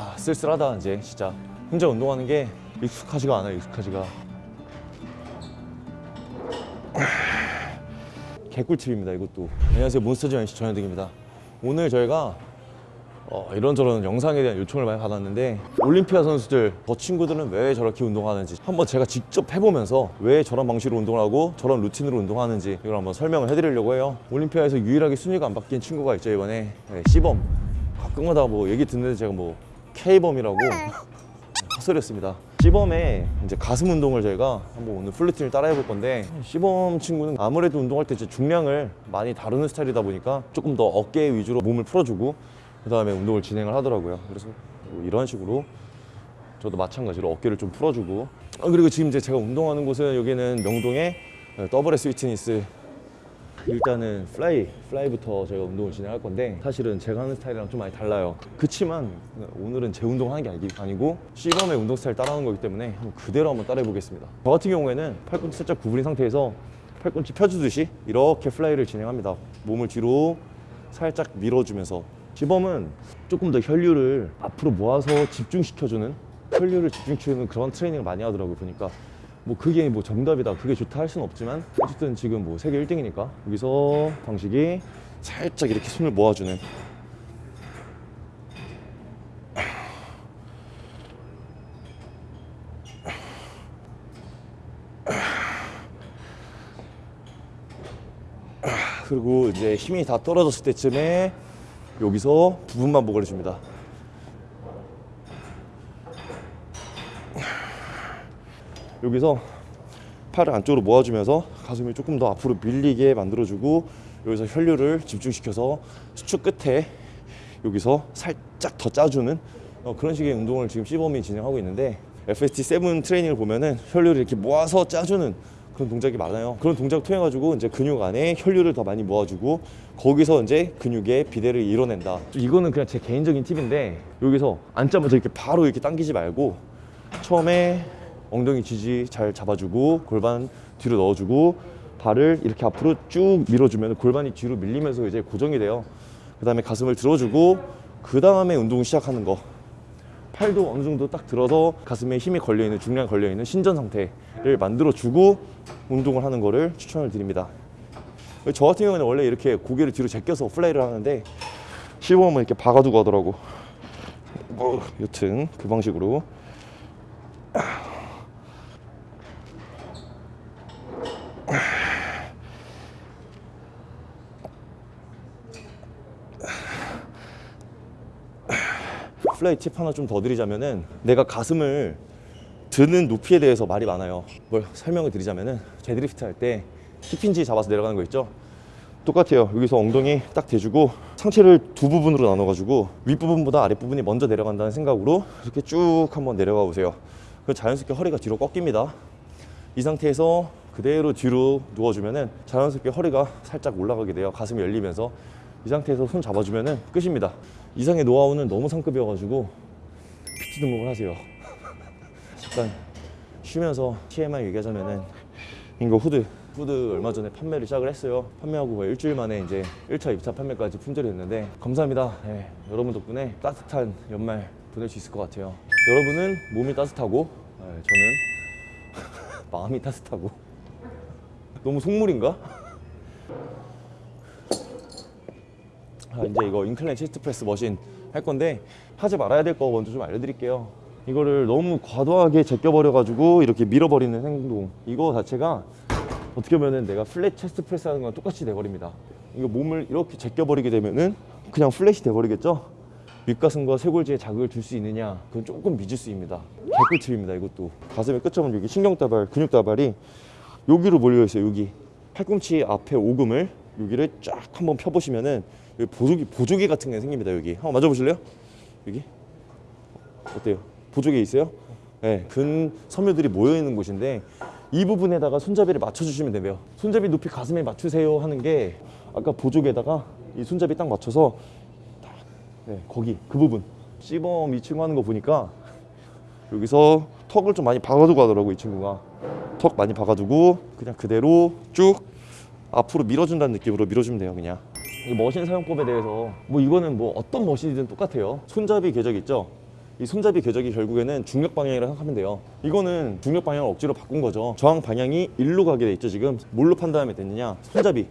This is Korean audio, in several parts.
아 쓸쓸하다 이제 진짜. 혼자 운동하는 게 익숙하지가 않아요 익숙하지가. 개꿀팁입니다 이것도. 안녕하세요 몬스터즈 NC 전현득입니다. 오늘 저희가 어, 이런저런 영상에 대한 요청을 많이 받았는데 올림피아 선수들 저 친구들은 왜 저렇게 운동하는지 한번 제가 직접 해보면서 왜 저런 방식으로 운동을 하고 저런 루틴으로 운동하는지 이걸 한번 설명을 해드리려고 해요. 올림피아에서 유일하게 순위가 안 바뀐 친구가 있죠 이번에. 네, C범. 가끔가다 뭐 얘기 듣는데 제가 뭐 K범이라고 헛소리였습니다. C범의 이제 가슴 운동을 저희가 한번 오늘 플루틴을 따라 해볼 건데 C범 친구는 아무래도 운동할 때 이제 중량을 많이 다루는 스타일이다 보니까 조금 더 어깨 위주로 몸을 풀어주고 그 다음에 운동을 진행을 하더라고요. 그래서 뭐 이런 식으로 저도 마찬가지로 어깨를 좀 풀어주고. 아, 그리고 지금 이제 제가 운동하는 곳은 여기는 명동의 더블 S 위트니스 일단은 fly, fly부터 제가 운동을 진행할 건데 사실은 제가 하는 스타일이랑 좀 많이 달라요. 그치만 오늘은 제 운동하는 게 아니- 아니고 C범의 운동 스타일 따라하는 거기 때문에 한번 그대로 한번 따라해 보겠습니다. 저 같은 경우에는 팔꿈치 살짝 구부린 상태에서 팔꿈치 펴주듯이 이렇게 fly를 진행합니다. 몸을 뒤로 살짝 밀어주면서. C범은 조금 더 혈류를 앞으로 모아서 집중시켜주는 혈류를 집중시켜주는 그런 트레이닝을 많이 하더라고요 보니까 뭐 그게 뭐 정답이다. 그게 좋다 할 수는 없지만 어쨌든 지금 뭐 세계 1등이니까 여기서 방식이 살짝 이렇게 손을 모아주는. 그리고 이제 힘이 다 떨어졌을 때쯤에 여기서 부분 반복을 해줍니다 여기서 팔을 안쪽으로 모아주면서 가슴이 조금 더 앞으로 밀리게 만들어주고 여기서 혈류를 집중시켜서 수축 끝에 여기서 살짝 더 짜주는 어, 그런 식의 운동을 지금 시범이 진행하고 있는데 FST7 트레이닝을 보면은 혈류를 이렇게 모아서 짜주는 그런 동작이 많아요. 그런 동작 통해 가지고 이제 근육 안에 혈류를 더 많이 모아주고 거기서 이제 근육의 비대를 이뤄낸다. 이거는 그냥 제 개인적인 팁인데 여기서 앉자마자 이렇게 바로 이렇게 당기지 말고 처음에 엉덩이 지지 잘 잡아주고 골반 뒤로 넣어주고 발을 이렇게 앞으로 쭉 밀어주면 골반이 뒤로 밀리면서 이제 고정이 돼요. 그 다음에 가슴을 들어주고 그 다음에 운동 시작하는 거. 팔도 어느 정도 딱 들어서 가슴에 힘이 걸려 있는 중량 걸려 있는 신전 상태를 만들어 주고 운동을 하는 거를 추천을 드립니다. 저 같은 경우는 원래 이렇게 고개를 뒤로 제껴서 fly를 하는데 C범은 이렇게 박아두고 하더라고. 뭐 여튼 그 방식으로 fly 팁 하나 좀 더 드리자면은 내가 가슴을 드는 높이에 대해서 말이 많아요. 뭘 설명을 드리자면은 제드리프트 할 때 hip hinge 잡아서 내려가는 거 있죠? 똑같아요. 여기서 엉덩이 딱 대주고 상체를 두 부분으로 나눠 가지고 윗부분보다 아랫부분이 먼저 내려간다는 생각으로 이렇게 쭉 한번 내려가 보세요. 그럼 자연스럽게 허리가 뒤로 꺾입니다. 이 상태에서 그대로 뒤로 누워주면은 자연스럽게 허리가 살짝 올라가게 돼요. 가슴이 열리면서 이 상태에서 손 잡아주면은 끝입니다. 이상의 노하우는 너무 상급이어가지고 PT 등록을 하세요. 잠깐 쉬면서 TMI 얘기하자면은 이거 후드 후드 얼마 전에 판매를 시작을 했어요. 판매하고 거의 일주일 만에 이제 1차, 2차 판매까지 품절이 됐는데 감사합니다. 예, 여러분 덕분에 따뜻한 연말 보낼 수 있을 것 같아요. 여러분은 몸이 따뜻하고 예, 저는 마음이 따뜻하고 너무 속물인가? 아, 이제 이거 incline chest press machine 할 건데 하지 말아야 될 거 먼저 좀 알려드릴게요. 이거를 너무 과도하게 제껴버려 가지고 이렇게 밀어버리는 행동 이거 자체가 어떻게 보면은 내가 flat chest press 하는 거랑 똑같이 돼버립니다. 이거 몸을 이렇게 제껴버리게 되면은 그냥 flat이 돼버리겠죠? 윗가슴과 쇄골지에 자극을 줄 수 있느냐 그건 조금 미지수입니다. 개꿀팁입니다 이것도 가슴의 끝점은 여기 신경다발 근육다발이 여기로 몰려 있어요 여기 팔꿈치 앞에 오금을 여기를 쫙 한번 펴보시면은 여기 보조개 보조개 같은 게 생깁니다 여기 한번 만져보실래요? 여기 어때요? 보조개 있어요? 네, 근 섬유들이 모여 있는 곳인데 이 부분에다가 손잡이를 맞춰주시면 돼요. 손잡이 높이 가슴에 맞추세요 하는 게 아까 보조개에다가 이 손잡이 딱 맞춰서 딱, 네, 거기 그 부분 시범 이 친구 하는 거 보니까 여기서 턱을 좀 많이 박아두고 하더라고 이 친구가 턱 많이 박아두고 그냥 그대로 쭉 앞으로 밀어준다는 느낌으로 밀어주면 돼요 그냥 이 머신 사용법에 대해서 뭐 이거는 뭐 어떤 머신이든 똑같아요. 손잡이 궤적 있죠? 이 손잡이 궤적이 결국에는 중력 방향이라고 생각하면 돼요. 이거는 중력 방향을 억지로 바꾼 거죠. 저항 방향이 일로 가게 돼 있죠 지금? 뭘로 판단하면 됐느냐? 손잡이.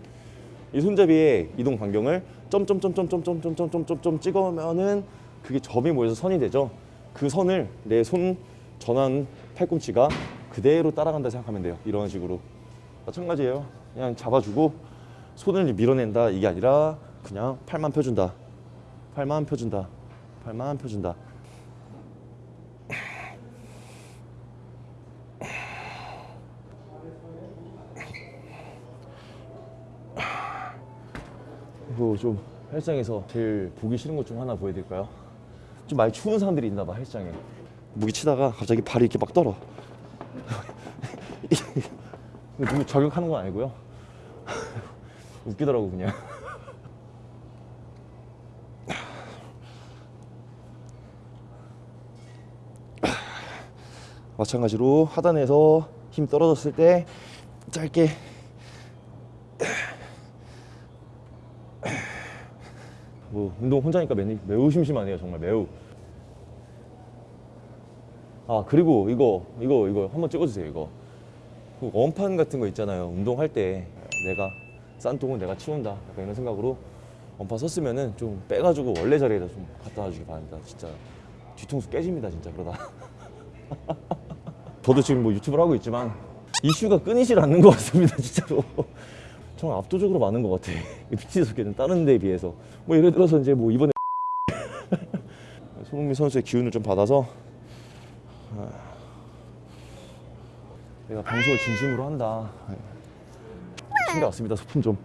이 손잡이의 이동 반경을 점점점점점점점점점점 찍으면은 그게 점이 모여서 선이 되죠. 그 선을 내 손 전환 팔꿈치가 그대로 따라간다 생각하면 돼요. 이런 식으로. 마찬가지예요. 그냥 잡아주고 손을 밀어낸다. 이게 아니라 그냥 팔만 펴준다. 팔만 펴준다. 팔만 펴준다. 그리고 좀 헬스장에서 제일 보기 싫은 것 중 하나 보여드릴까요? 좀 많이 추운 사람들이 있나 봐 헬스장에. 무기 치다가 갑자기 발이 이렇게 막 떨어. 이거 누구 저격하는 건 아니고요 웃기더라고 그냥. 마찬가지로 하단에서 힘 떨어졌을 때 짧게 뭐 운동 혼자니까 매우, 매우 심심하네요 정말 매우. 아 그리고 이거 이거 이거 한번 찍어주세요 이거. 그 원판 같은 거 있잖아요 운동할 때. 내가 싼 똥은 내가 치운다. 약간 이런 생각으로 원판 썼으면은 좀 빼가지고 원래 자리에다 좀 갖다 놔주기 바랍니다. 진짜 뒤통수 깨집니다 진짜 그러다. 저도 지금 뭐 유튜브를 하고 있지만 이슈가 끊이질 않는 것 같습니다 진짜로. 정 압도적으로 많은 것 같아. 미치 속에는 다른 데에 비해서. 뭐 예를 들어서 이제 뭐 이번에 손흥민 선수의 기운을 좀 받아서 아, 내가 방송을 진심으로 한다 챙겨왔습니다 소품 좀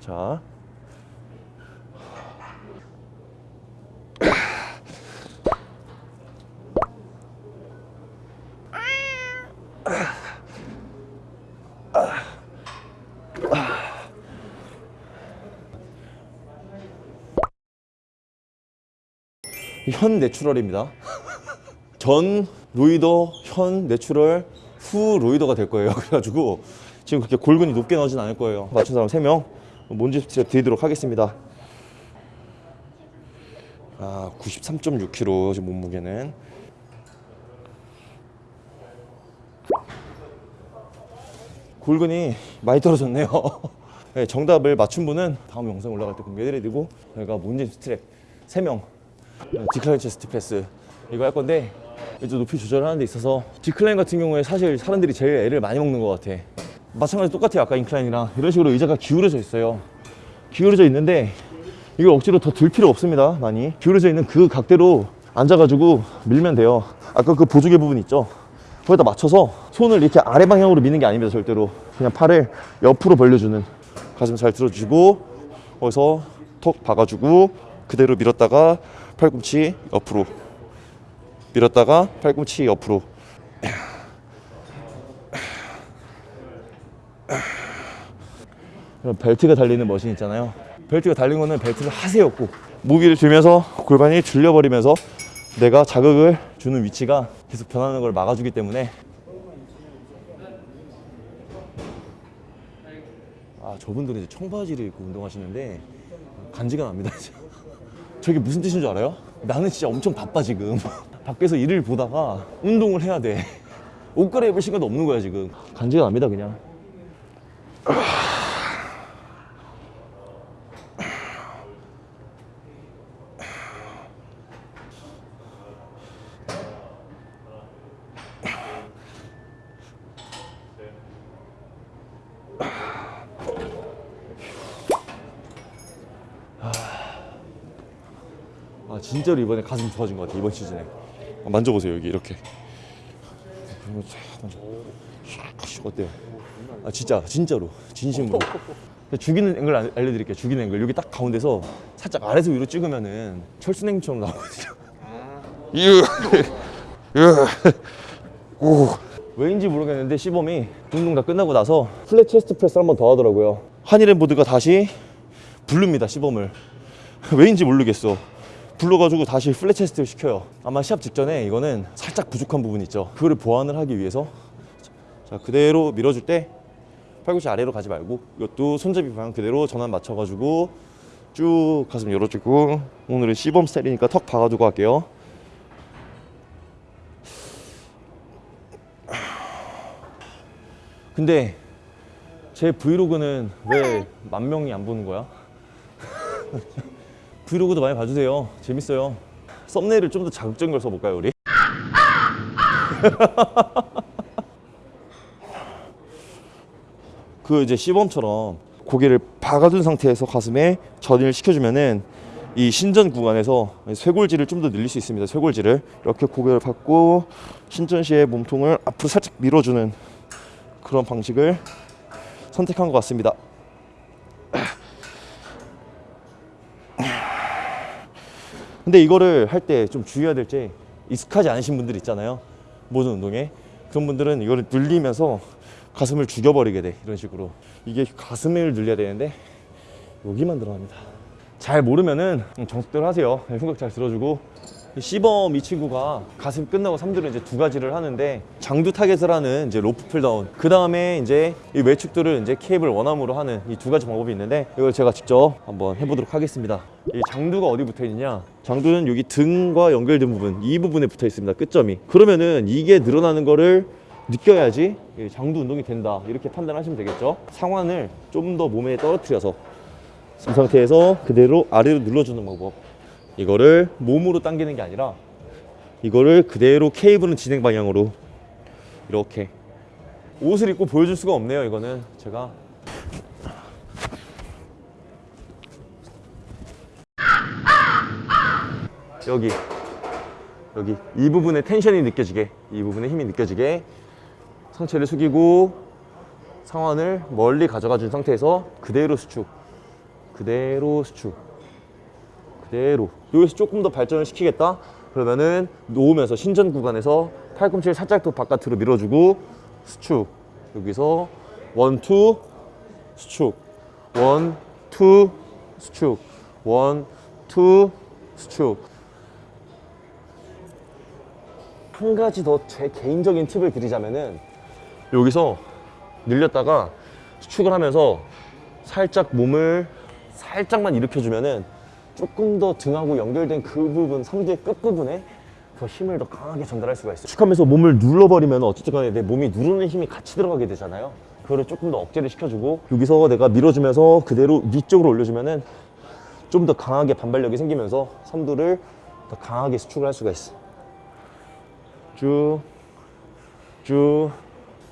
자 현 natural입니다. 전 roider, 현 natural, 후 roider가 될 거예요. 그래가지고 지금 그렇게 골근이 높게 나오진 않을 거예요. 맞춘 사람 3명 몬지 스트랩 드리도록 하겠습니다. 아, 93.6kg 지금 몸무게는 골근이 많이 떨어졌네요. 네, 정답을 맞춘 분은 다음 영상 올라갈 때 공개해드리고 저희가 몬지 스트랩 3명 decline chest press 이거 할 건데 이제 높이 조절하는 데 있어서 decline 같은 경우에 사실 사람들이 제일 애를 많이 먹는 것 같아 마찬가지 똑같아요. 아까 incline이랑 이런 식으로 의자가 기울어져 있어요. 기울어져 있는데 이걸 억지로 더 들 필요 없습니다 많이. 기울어져 있는 그 각대로 앉아가지고 밀면 돼요. 아까 그 보조개 부분 있죠? 거기다 맞춰서 손을 이렇게 아래 방향으로 미는 게 아닙니다 절대로. 그냥 팔을 옆으로 벌려주는. 가슴 잘 들어주고 거기서 톡 박아주고 그대로 밀었다가 팔꿈치 옆으로. 밀었다가 팔꿈치 옆으로 벨트가 달리는 머신 있잖아요. 벨트가 달린 거는 벨트를 하세요 꼭 무기를 들면서 골반이 들려버리면서 내가 자극을 주는 위치가 계속 변하는 걸 막아주기 때문에. 아 저분들은 이제 청바지를 입고 운동하시는데 간지가 납니다. 저게 무슨 뜻인 줄 알아요? 나는 진짜 엄청 바빠 지금. 밖에서 일을 보다가 운동을 해야 돼옷 갈아입을 시간도 없는 거야 지금. 간지가 납니다 그냥 아 진짜로 이번에 가슴 좋아진 것 같아 이번 시즌에. 아, 만져보세요 여기 이렇게. 샥, 어때요? 아 진짜 진짜로. 진심으로. 죽이는 앵글 알- 알려드릴게요. 죽이는 앵글. 여기 딱 가운데서 살짝 아래서 위로 찍으면은 철순형처럼 나오거든요. 오. 왜인지 모르겠는데 시범이 운동 다 끝나고 나서 flat chest press 한번 더 하더라고요. 한일앤보드가 다시 부릅니다 시범을. 왜인지 모르겠어. 불러가지고 다시 플랫 체스트를 시켜요. 아마 시합 직전에 이거는 살짝 부족한 부분이 있죠. 그거를 보완을 하기 위해서 자 그대로 밀어줄 때 팔꿈치 아래로 가지 말고 이것도 손잡이 방향 그대로 전환 맞춰가지고 쭉 가슴 열어주고 오늘은 시범 스타일이니까 턱 박아두고 할게요 근데 제 브이로그는 왜 만 명이 안 보는 거야? 브이로그도 많이 봐주세요 재밌어요 썸네일을 좀 더 자극적인 걸 써볼까요 우리? 그 이제 시범처럼 고개를 박아둔 상태에서 가슴에 전이를 시켜주면은 이 신전 구간에서 쇄골질을 좀 더 늘릴 수 있습니다. 쇄골질을 이렇게 고개를 받고 신전 시에 몸통을 앞으로 살짝 밀어주는 그런 방식을 선택한 것 같습니다. 근데 이거를 할 때 좀 주의해야 될게 익숙하지 않으신 분들 있잖아요. 모든 운동에 그런 분들은 이거를 늘리면서 가슴을 죽여버리게 돼 이런 식으로. 이게 가슴을 늘려야 되는데 여기만 들어갑니다. 잘 모르면은 정석대로 하세요. 생각 잘 들어주고. 이 시범 이 친구가 가슴 끝나고 3들은 이제 두 가지를 하는데 장두 target을 하는 이제 rope pulldown. 그 다음에 이제 이 외측두를 이제 cable one arm으로 하는 이 두 가지 방법이 있는데 이걸 제가 직접 한번 해보도록 하겠습니다. 이 장두가 어디 붙어 있느냐? 장두는 여기 등과 연결된 부분 이 부분에 붙어 있습니다. 끝점이. 그러면은 이게 늘어나는 거를 느껴야지 이 장두 운동이 된다. 이렇게 판단하시면 되겠죠? 상완을 좀 더 몸에 떨어뜨려서 이 상태에서 그대로 아래로 눌러주는 방법. 이거를 몸으로 당기는 게 아니라 이거를 그대로 케이블은 진행 방향으로 이렇게 옷을 입고 보여줄 수가 없네요 이거는. 제가 여기 여기. 이 부분에 텐션이 느껴지게 이 부분에 힘이 느껴지게 상체를 숙이고 상완을 멀리 가져가 준 상태에서 그대로 수축 그대로 수축 그대로. 여기서 조금 더 발전을 시키겠다? 그러면은 놓으면서 신전 구간에서 팔꿈치를 살짝 더 바깥으로 밀어주고 수축. 여기서 원투 수축. 원투 수축. 원투 수축. 한 가지 더 제 개인적인 팁을 드리자면은 여기서 늘렸다가 수축을 하면서 살짝 몸을 살짝만 일으켜주면은 조금 더 등하고 연결된 그 부분, 삼두의 끝부분에 더 힘을 더 강하게 전달할 수가 있어요. 축하면서 몸을 눌러버리면 어쨌든 간에 내 몸이 누르는 힘이 같이 들어가게 되잖아요. 그거를 조금 더 억제를 시켜주고 여기서 내가 밀어주면서 그대로 위쪽으로 올려주면은 좀 더 강하게 반발력이 생기면서 삼두를 더 강하게 수축을 할 수가 있어. 쭉, 쭉.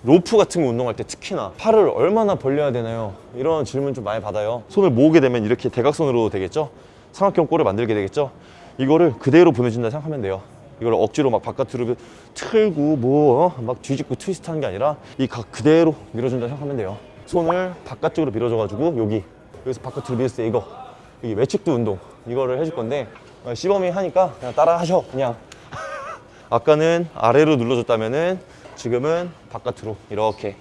로프 같은 거 운동할 때 특히나 팔을 얼마나 벌려야 되나요? 이런 질문 좀 많이 받아요. 손을 모으게 되면 이렇게 대각선으로 되겠죠? 삼각형 꼴을 만들게 되겠죠? 이거를 그대로 보내준다 생각하면 돼요. 이걸 억지로 막 바깥으로 틀고 뭐 막 뒤집고 트위스트 하는 게 아니라 이 각 그대로 밀어준다 생각하면 돼요. 손을 바깥쪽으로 밀어줘가지고 여기 여기서 바깥으로 밀었을 때 이거 이게 외측도 운동 이거를 해줄 건데 어, 시범이 하니까 그냥 따라 하셔 그냥 아까는 아래로 눌러줬다면은 지금은 바깥으로 이렇게.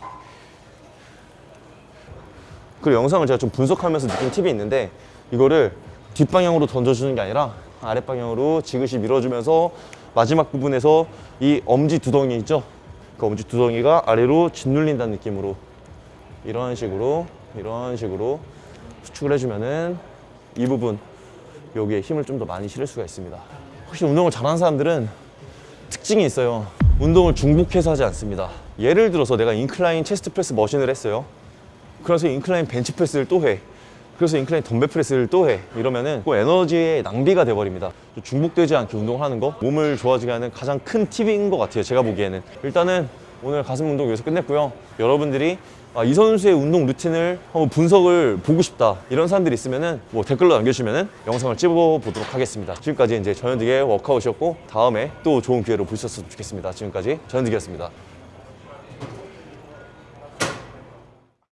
그리고 영상을 제가 좀 분석하면서 느낀 팁이 있는데 이거를 뒷방향으로 던져주는 게 아니라 아랫방향으로 지그시 밀어주면서 마지막 부분에서 이 엄지 두덩이 있죠? 그 엄지 두덩이가 아래로 짓눌린다는 느낌으로 이런 식으로 이런 식으로 수축을 해주면은 이 부분 여기에 힘을 좀 더 많이 실을 수가 있습니다. 혹시 운동을 잘하는 사람들은 특징이 있어요 운동을 중복해서 하지 않습니다. 예를 들어서 내가 incline chest press machine을 했어요. 그래서 incline bench press를 또해. 그래서 incline dumbbell press를 또 해. 이러면은 그 에너지의 낭비가 돼버립니다. 중복되지 않게 운동하는 거 몸을 좋아지게 하는 가장 큰 팁인 것 같아요 제가 보기에는. 일단은 오늘 가슴 운동 여기서 끝냈고요. 여러분들이 아, 이 선수의 운동 루틴을 한번 분석을 보고 싶다. 이런 사람들이 있으면 은 뭐 댓글로 남겨주시면은 영상을 찍어보도록 하겠습니다. 지금까지 이제 전현득의 워크아웃이었고 다음에 또 좋은 기회로 보셨으면 좋겠습니다. 지금까지 전현득이었습니다